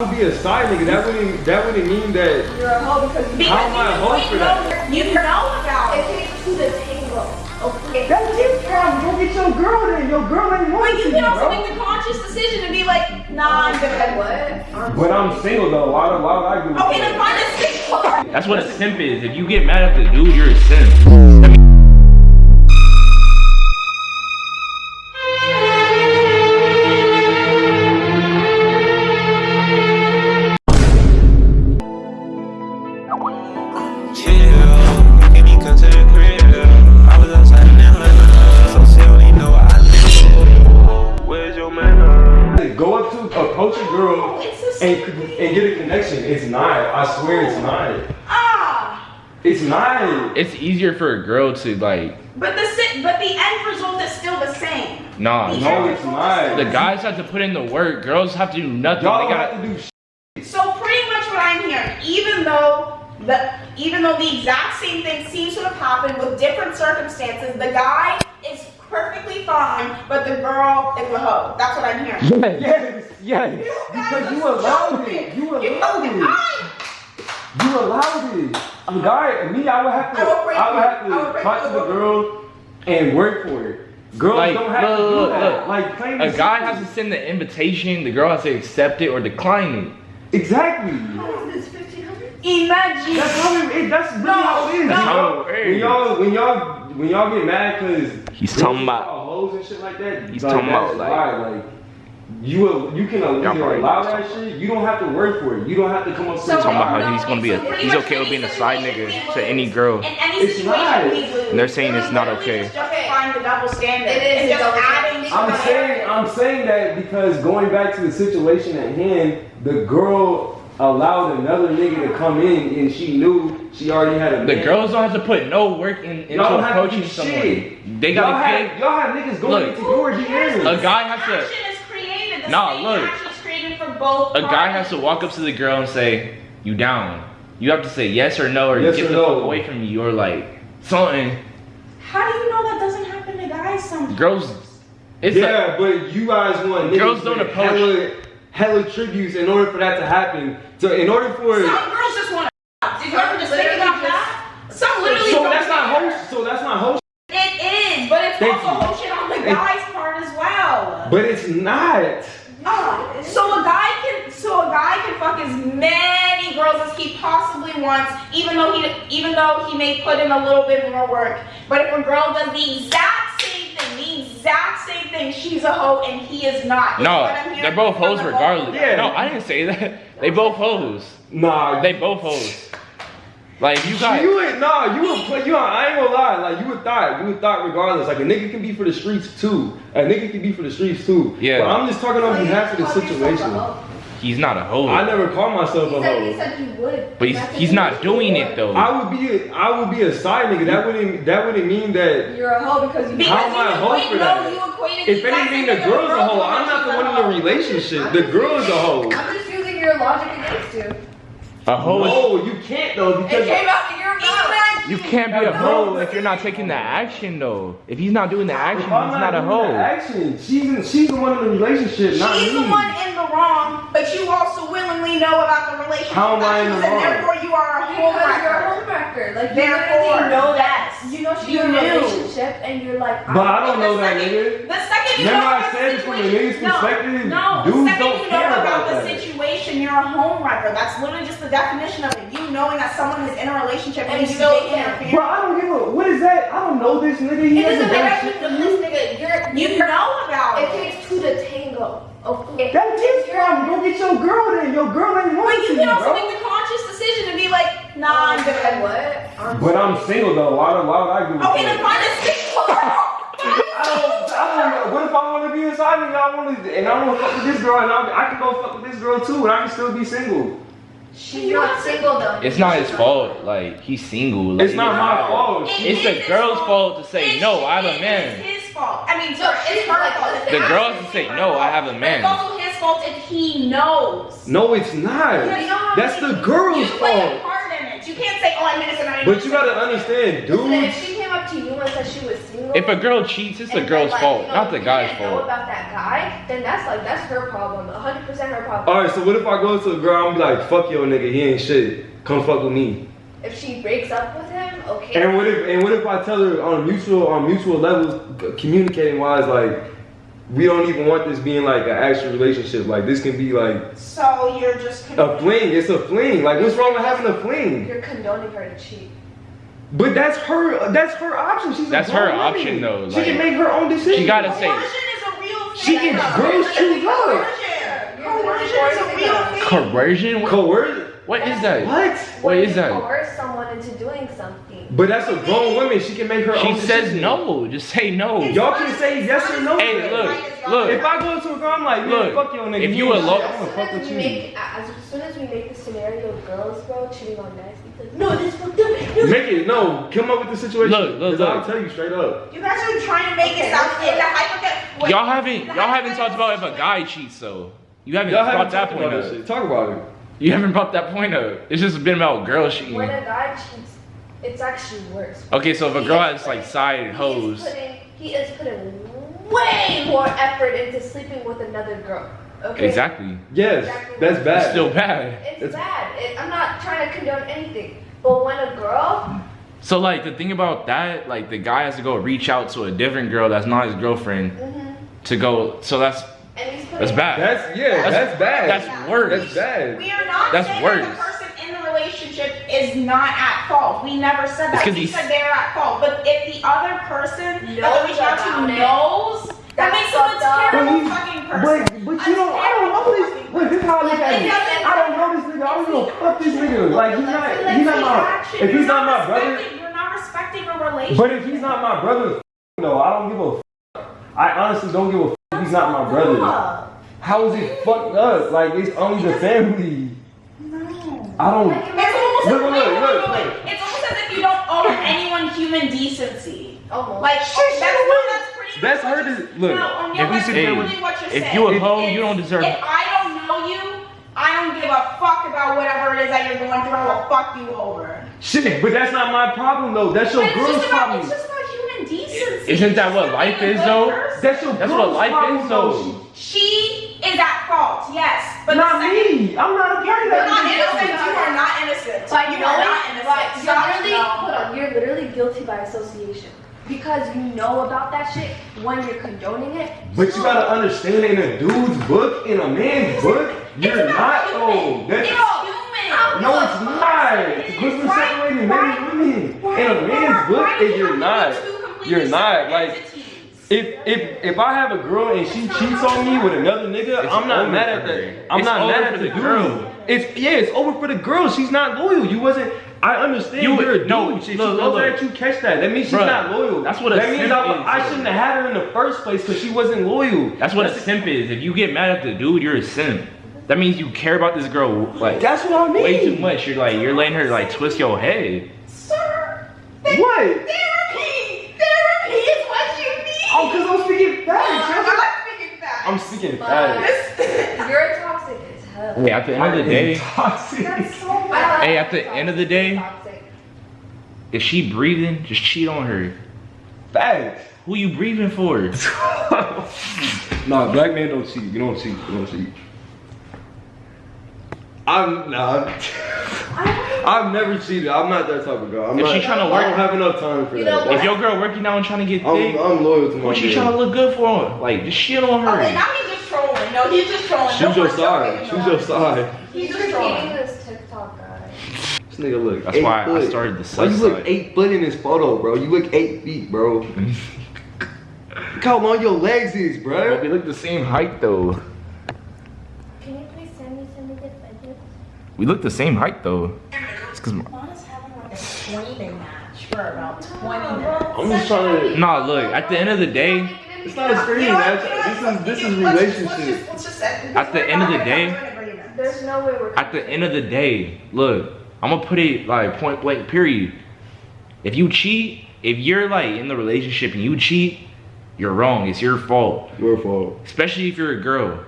would be a side nigga. That wouldn't that wouldn't mean that You're a hoe because you How am I a hoe for that? You know about it. It takes two to tango. Okay. That's his problem. Go get your girl then. Your girl ain't But you to, can also bro. make the conscious decision to be like, nah, I'm good. What? But I'm single though. Why, why would I do Okay, then find a single. That's what a simp is. If you get mad at the dude, you're a simp. Approach a girl It's a and and get a connection. It's not. I swear it's not. Ah. It's not. It's easier for a girl to like, But the but the end result is still the same. nah. The No, it's not. The guys have to put in the work. Girls have to do nothing. Y'all they got have to do shit. So pretty much what I'm hearing, even though the even though the exact same thing seems to have happened with different circumstances, the guy is perfectly fine, but the girl is a hoe. That's what I'm hearing. Yes, yes. yes. Because you allowed it. You allowed it. I, You allowed it. The guy, me, I would have to. I will I would have to talk to you. the girl and work for it. Girls Like, don't have to look, do look, that. look. Like plain a and guy simple. has to send the invitation. The girl has to accept it or decline it. Exactly. imagine. That's how it, it that's really No, how it is. That's how it When is. y'all when y'all when y'all get mad because He's talking about- oh, hoes and shit like that. He's like, talking about, like- why, like you will- you can Y'all allow know that shit. You don't have to work for it. You don't have to come up So with Talking about how he's gonna be a, it's he's okay with being a side nigga to any girl. Any It's not. And they're saying it's not okay. just justifying the double standard. It is and a just double adding standard. to I'm saying I'm saying that because going back to the situation at hand, the girl allowed another nigga to come in and she knew she already had a The man. girls don't have to put no work in, into Y'all don't have to approaching do someone. shit. They y'all gotta have, y'all have niggas going Look, into your DMs. a guy has to action is created. The Nah, look. action is created for both. a guy has to walk up to the girl and say, "You down?" You have to say yes or no, or Yes get or the no. fuck away from me, or like something. How do you know that doesn't happen to guys sometimes? Girls, it's a, yeah, but you guys want niggas Girls don't with approach- hella, hella tributes in order for that to happen. So in order for Some girls just want to. Did you ever just think about that? Some literally. so don't that's not care. host. So that's not host. It is, but it's Thank also you. whole shit on the Thank- guy's part as well. But it's not. Ah, so a guy can, so a guy can fuck as many girls as he possibly wants, even though he, even though he may put in a little bit more work. But if a girl does the exact same thing, the exact same thing, she's a hoe and he is not. Is no, what I'm hearing they're both from hoes the both of regardless. Yeah. No, I didn't say that. They both hoes. Nah. They both hoes. Like you got. You would nah, you would play you I ain't gonna lie, like you would thought, you would thought regardless. Like a nigga can be for the streets too. A nigga can be for the streets too. Yeah. But I'm just talking on behalf of the situation. He's not a hoe. I never call myself a He said, hoe. said you would. But he's, he's not doing it though. I would be a, I would be a side nigga. That wouldn't that wouldn't mean that You're a hoe because you Because How am I a you hoe for that? if the exact anything same the girl's a girl hoe. I'm not the one in the relationship. The girl's a hoe. I'm just using your logic against you. a hoe is No, you can't though because It because came out of your mouth. You can't be a hoe if you're not taking the action though. If he's not doing the action, if he's I'm not a doing the hoe. Action. She's in, she's the one in the relationship, not She's me. the one in the wrong, but you also willingly know about the relationship. How am I in the that she's wrong? Therefore, you are a Because you're a homewrecker. homewrecker. Like, Therefore, you know that. You know she's You in a relationship and you're like, But I don't know that second- nigga. The second you Remember know I said the from the situation- nigga's no, perspective, no, dudes the second don't you know care about, about the that. Situation, you're a home wrecker. That's literally just the definition of it. You knowing that someone is in a relationship and, And you still still care. interfere. Bro, I don't give a what is that? I don't know this nigga. He it hasn't doesn't matter shit if for you me. this nigga. You're, You you're, know about It it. takes two to tango. Okay. That's his problem. Go get your girl then. Your girl ain't But want you to, can also bro. make the conscious decision to be like, nah, I'm oh, good. What? But I'm single though. Why, why would I give a Okay, then find a single girl. I don't, I don't know. What if I want to be inside me? I want to, and I want to fuck with this girl, and I, I can go fuck with this girl too, and I can still be single. She's not single though. It's not his fault. Like he's single. Like, It's not my fault. It It's is the girl's fault to say, It's- "No, I have a it man." is his fault. I mean, So it's it's her like- fault. The absolutely girl can say, "No, I have a man." It's also his fault if he knows. No, it's not. You know, That's the you girl's play a fault. part in it. You can't say, "Oh, I'm innocent." I'm But you gotta understand, Listen, if dudes. She came up to you and said she was single. If a girl cheats, it's the girl's like, fault, you know, not the guy's didn't know fault. about that guy, then that's like that's her problem. 100 percent her problem. All right, so what if I go to a girl? I'm be like, fuck your nigga, he ain't shit. Come fuck with me. If she breaks up with him, okay. And what if and what if I tell her on mutual on mutual levels, communicating wise, like we don't even want this being like an actual relationship. Like this can be like So you're just a fling. It's a fling. Like what's wrong with having a fling? You're condoning her to cheat. But that's her. That's her option. She's a That's grown her woman. option, though, She can make her own decision. she gotta say- Coercion is a real thing. She can- girls choose love. Coercion. Coercion is a real. Coercion? Coercion. what is that? What? What When is you that? Coerce someone into doing something. But that's a grown woman. She can make her own. She own. says decision. no. Just say no. Y'all can say yes or no. Hey, look, look. If I go to a girl, I'm like, Look, look, fuck your nigga. if you ain't alone- shit. I wanna As fuck soon with as you. we make, as soon as we make the scenario of girls, bro, cheating on guys, because no, this fucked up. Make it no. Come up with the situation. Look, look, 'Cause I'll look. tell you straight up. You guys are trying to make it sound in the hypothetical. Y'all haven't y'all haven't talked about if a guy cheats though. You haven't Y'all brought haven't that point about up. this shit. Talk about it. You haven't brought that point up. It's just been about girls cheating. When a guy cheats, it's actually worse. Okay, so if a girl is has like side hoes, He is putting way more effort into sleeping with another girl. Okay. exactly. Yes, that's bad. It's still bad. It's It's- bad. It, I'm not trying to condone anything, but when a girl, So like the thing about that, like the guy has to go reach out to a different girl that's not his girlfriend mhm, to go. So that's and he's putting that's bad. That's yeah. That's, That's- bad. that's worse. That's bad. We are not That's saying worse. that the person in the relationship is not at fault. We never said that. that. 'cause We said they're at fault. But if the other person that Knows they're reaching out to knows, that makes a fucked terrible But fucking person. But but you don't. I don't know this. Look, this is how I look at it. I don't know this nigga. I don't know fuck this nigga. Like he's not. He's not my. If he's not my brother. You're not respecting a relationship. But if he's not my brother, no, I don't give a. F- I honestly don't give a. F- if he's not my brother. How is it fucked up? Like it's only the family. no. I don't. It's almost Look, look, look, look, look. It's almost as if you don't owe anyone human decency. almost. Like that's that's much That's her you're- to- look, No, if we sit there with- you're if saying. you a hoe, you don't deserve- If I don't know you, I don't give a fuck about whatever it is that you're going through. I will fuck you over. Shit, but that's not my problem though. That's your But it's girl's just about problem. it's just about human decency. Isn't that what life is, though? person. That's your That's what life problem, is, though. She is at fault, yes. But the Not second- me. I'm not a part of You're that. not innocent. You are not innocent. By you are not innocent. right, you're Stop literally, now. hold on, you're literally guilty by association. Because you know about that shit when you're condoning it. But you gotta understand in a dude's book, in a man's book, you're It's about not human. old. That's It's human. no, it's not. Because we're separating men and women. In a man's book, if you're not, you're not. Like if if if I have a girl and she cheats on me with another nigga, It's I'm not mad at her. that. I'm It's not mad at the the girl. girl. It's yeah, it's over for the girl. She's not loyal. You wasn't. I understand You- you, are a dude. no, If she look, goes look, at you, catch that. That means she's Bruh, not loyal. that's what a that means simp I, is, I shouldn't have had her in the first place because she wasn't loyal. That's what a simp is. If you get mad at the dude, you're a simp. That means you care about this girl like That's what I mean. way too much. You're like you're letting her like twist your head. Sir, What? therapy. Therapy is what you need. Oh, cause I'm speaking facts. I'm That's- not speaking facts. I'm speaking But facts. you're toxic as hell. Hey, at the end of the day, Toxic. That's so I bad. don't Hey, at the end of the day- toxic. if she breathing, just cheat on her. Facts. Who you breathing for? nah, black man don't cheat. You don't cheat. You don't cheat. I'm nah. I've never cheated. I'm not that type of girl. I'm If not, she trying to work- I don't have enough time for You that. know That's- If your girl working out and trying to get I'm, I'm loyal to my what she trying to look good for? Like just shit on Okay, her. now just trolling. No, he's just trolling. Choose Don't your worry, side. don't Choose worry. your side. He's He's just repeating trolling. this TikTok guy. This nigga look. That's eight why I started the Why you look eight foot in this photo, bro? You look eight feet, bro. Look how long your legs is, Well, bro. we look the same height though. Can you please send me some of the photos? We look the same height though. It's cause Juana's having like a screaming match for about 20 minutes. I'm just trying to. nah, look. At the end of the day, It's not a screen You know what? You know? This is this is Let's- let's relationship. just- let's just say- At the end of the day- There's no way we're. at the end of the day, look, I'm gonna put it like point blank. Period. If you cheat, if you're like in the relationship and you cheat, you're wrong. It's your fault. Your fault. Especially if you're a girl.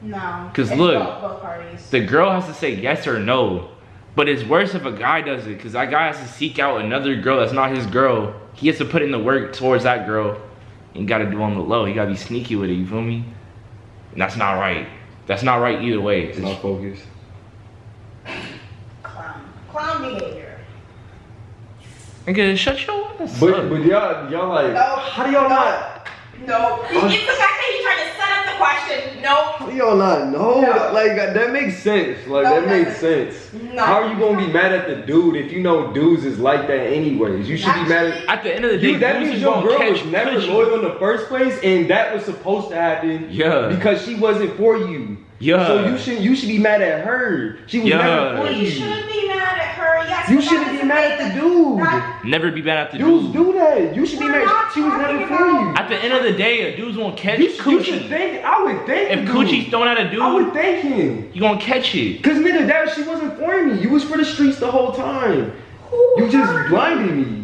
No. Cause look, both, both parties. The girl has to say yes or no. But it's worse if a guy does it, cause that guy has to seek out another girl that's not his girl. He has to put in the work towards that girl. And gotta do on the low. You gotta be sneaky with it. You feel me? And that's not right. That's not right either way. It's not focused. Clown. Clown behavior. Nigga, shut your ass But up. but y'all y'all like No. how do y'all not No. It's the fact that he tried to set up the question. No. how do y'all not know? No. Like that makes sense. Like No, that makes sense. No. How are you gonna be mad at the dude if you know dudes is like that anyways? You should be mad at At the end of the day, You, that means your girl was never loyal in the first place, and that was supposed to happen. Yeah. Because she wasn't for you. Yeah. So you should you should be mad at her. She was Yeah. never for you you. shouldn't be mad at her. Yes. You shouldn't be mad at the dude. that- Never be mad at the dude. Dudes dude. do that. You should be We're mad. not She was never talking for you. At the end of the day, a dude's gonna catch You, sh- you should think. I would think. If the dude. coochie's thrown at a I would dude, thank him. you gonna catch it. Cause nigga, that she wasn't for me. You was for the streets the whole time. Who You just hurt blinded me.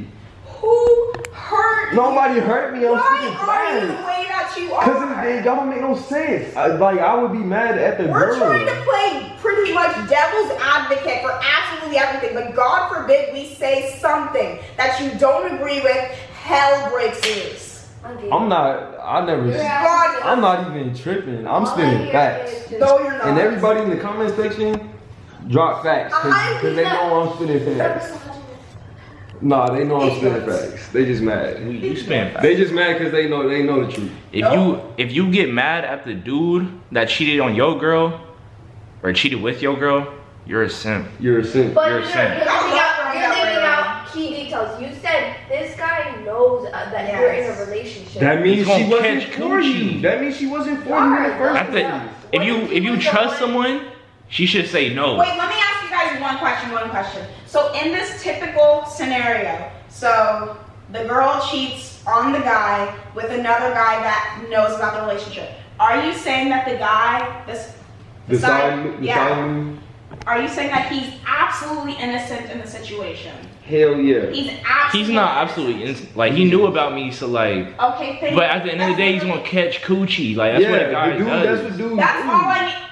Who hurt? Nobody hurt me. I'm Why fucking are you the glad. way that you Cause are? it, it don't make no sense. I, like I would be mad at the We're girl. trying to play pretty much devil's advocate for absolutely everything, but God forbid we say something that you don't agree with. Hell breaks loose. I'm not. I never. God, I'm not even tripping. I'm spinning facts. no, you're not. And everybody in the comment section, drop facts. Cause, I'm 'cause they know I'm spitting facts. Nah, they know I'm spitting facts. They just mad. You, you spend They just mad because they know they know the truth. If No. you if you get mad at the dude that cheated on your girl or cheated with your girl, you're a simp. You're a simp. But You're you're, a you're, simp. leaving out, you're that leaving out key details. You said this guy knows uh, that you're in a relationship. That means He's she wasn't catch for you. coochie. That means she wasn't for you in the first At the, place. if you if you trust someone, she should say no. Wait, let me ask you guys one question, one question. So in this typical scenario, so the girl cheats on the guy with another guy that knows about the relationship. Are you saying that the guy, this, The side- sign, the yeah. sign, are you saying that he's absolutely innocent in the situation? hell yeah. He's absolutely. He's not absolutely innocent. Like he knew about me, so like. Okay, thank But at the end of the day, he's gonna catch coochie. Like that's yeah, what a guy the dude, does. that's what dudes That's do. all I need.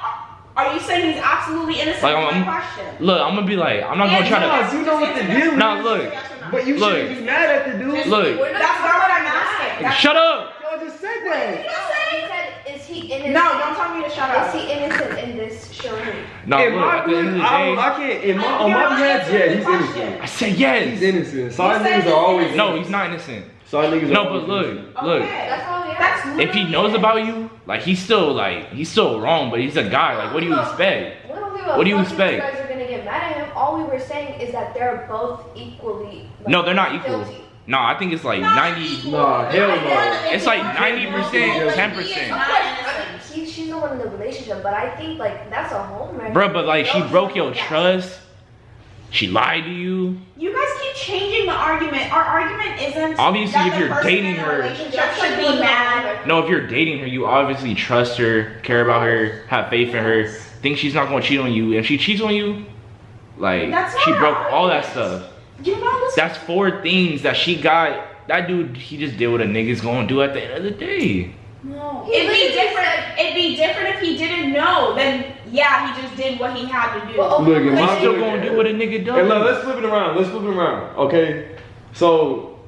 Are you saying he's absolutely innocent? Like, is my I'm- question. Look, I'm gonna be like, I'm not gonna try to. Yeah, you know what the deal is. Nah, look. Yes or no? But you Look. shouldn't be mad at the dude. Look, We're That's not what I'm asking. That's- shut up. Y'all just said No, that. he said, is he innocent? No, don't tell me to shut up. Is he innocent in this charade? No, in look. my At the end of the book, I, don't, day, I can't. In my, I- on my not behalf, answering yeah, the he's question. innocent. I said He's yes. innocent. Side said niggas he's are always innocent. No, he's not innocent. Side niggas No, are but always look, look. Okay. That's all we. That's If he knows it. about you, like he's still like he's still wrong, but he's a guy. Like, what do you expect? We don't give a What do you expect? You guys are gonna get mad at him. All we were saying is that they're both equally. like, No, they're not equal. guilty. No, I think it's like Not ninety. equal. Nah, hell no. It's like 90%, 10%. he is Of not course, innocent. I mean, he, she's the one in the relationship, but I think like that's a home wrecker. Bro, but like she broke your like that. trust. She lied to you. You guys keep changing the argument. Our argument isn't Obviously, if you're dating her- relationship That's should be mad. No, if you're dating her, you obviously trust her, care about her, have faith in her, think she's not gonna cheat on you. If she cheats on you, like she broke all that stuff. You're not. That's four things that she got. That dude, he just did what a nigga's gonna do at the end of the day. No. It'd be different. It'd be different if he didn't know. Then yeah, he just did what he had to do. Well, okay, Look, in but my still gonna do what a nigga does. Hey, look, let's flip it around. Let's flip it around. Okay, so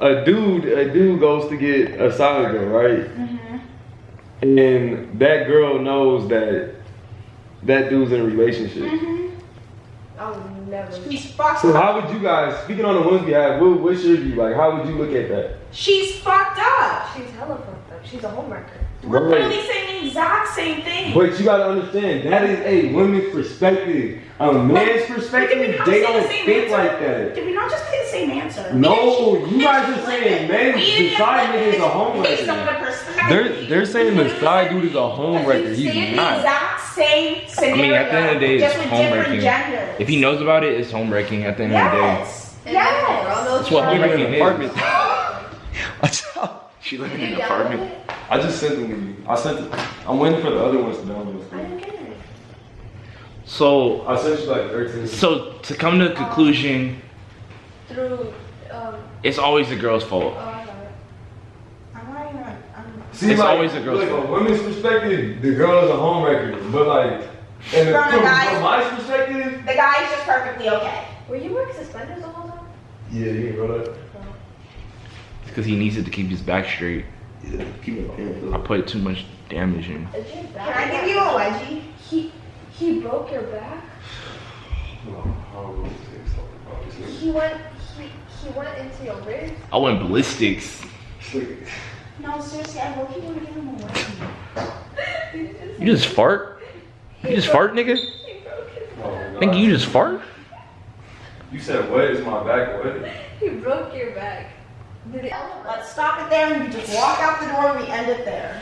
a dude, a dude goes to get a side girl, right? Mm-hmm. And that girl knows that that dude's in a relationship. I would never. She's fucked So up. how would you guys, speaking on the women's behalf, what, what's your view? Like, how would you look at that? She's fucked up. She's hella fucked up. She's a homewrecker. We're Right. literally saying the exact same thing. But you gotta understand, that is a woman's perspective. A man's Did we perspective, not they don't same think answer? like that. Did we not just say the same answer? No, We you guys are saying flip men it. We decide flip is a homewrecker. The. They're they're saying the side dude is a homewrecker. He's the not. exact same scenario. mean, at the end of the day, it's with home different wrecking. genders. If he knows about it, it's homewrecking at the end of the day. Yes. And then the girl Yes. knows That's what about home it. Living in wrecking an is. apartment. Watch out. She living in an apartment. it? I just sent them to you. I sent it. I'm waiting for the other ones to download. I didn't get it. So, I sent you like 13. so to come to the conclusion, Through, um, it's always the girl's fault. oh, I got it. I'm not even. I'm, See, It's like, always a girl's look, fault. From women's perspective, the girl is a homewrecker. But like, And From a from, guy's- from my perspective, The guy is just perfectly okay. Were you wearing suspenders the whole time? yeah, you ain't brought up. Because he needs it to keep his back straight. Yeah, keep it paying I put too much damage in. Can? I give you a wedgie? He he broke your back. He went he he went into your ribs. I went ballistics. No, seriously, I hope you don't give him a wedgie. You just fart? You just fart, nigga? He broke his Nigga, you just fart? You said what? Is my back what? he broke your back. Did it? Let's stop it there and you just walk out the door and we end it there.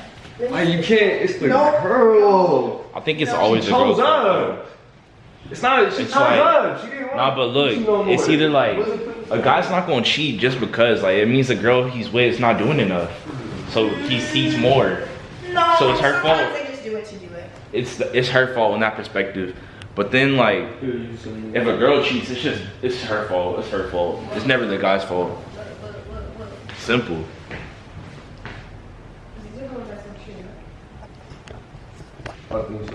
Like you can't. It's the No. girl. I think it's No, always She the girl's chose fault. up. It's not. She It's chose like- up. She didn't want. Nah, but look, no it's either like a guy's not gonna cheat just because like it means the girl he's with is not doing enough. So he sees more. No, So it's her fault. they just do it to do it. It's it's her fault in that perspective. But then like if a girl cheats, it's just it's her fault. It's her fault. It's never the guy's fault. Look, look, look, look. Simple. These are going to some tree. I think